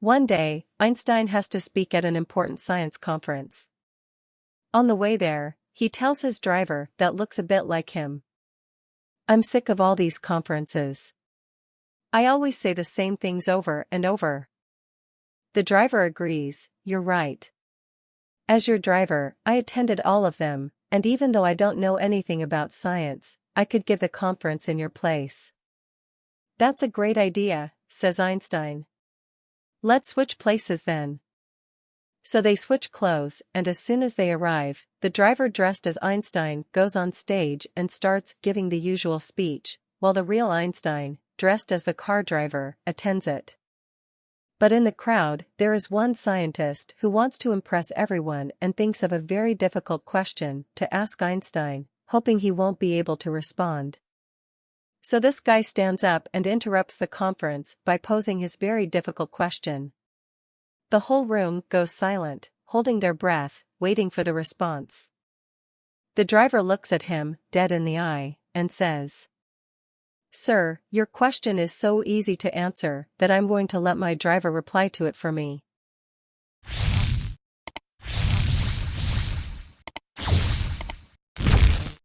One day, Einstein has to speak at an important science conference. On the way there, he tells his driver that looks a bit like him. I'm sick of all these conferences. I always say the same things over and over. The driver agrees, you're right. As your driver, I attended all of them, and even though I don't know anything about science, I could give the conference in your place. That's a great idea, says Einstein. Let's switch places then. So they switch clothes, and as soon as they arrive, the driver dressed as Einstein goes on stage and starts giving the usual speech, while the real Einstein, dressed as the car driver, attends it. But in the crowd, there is one scientist who wants to impress everyone and thinks of a very difficult question to ask Einstein, hoping he won't be able to respond. So this guy stands up and interrupts the conference by posing his very difficult question. The whole room goes silent, holding their breath, waiting for the response. The driver looks at him, dead in the eye, and says, Sir, your question is so easy to answer that I'm going to let my driver reply to it for me.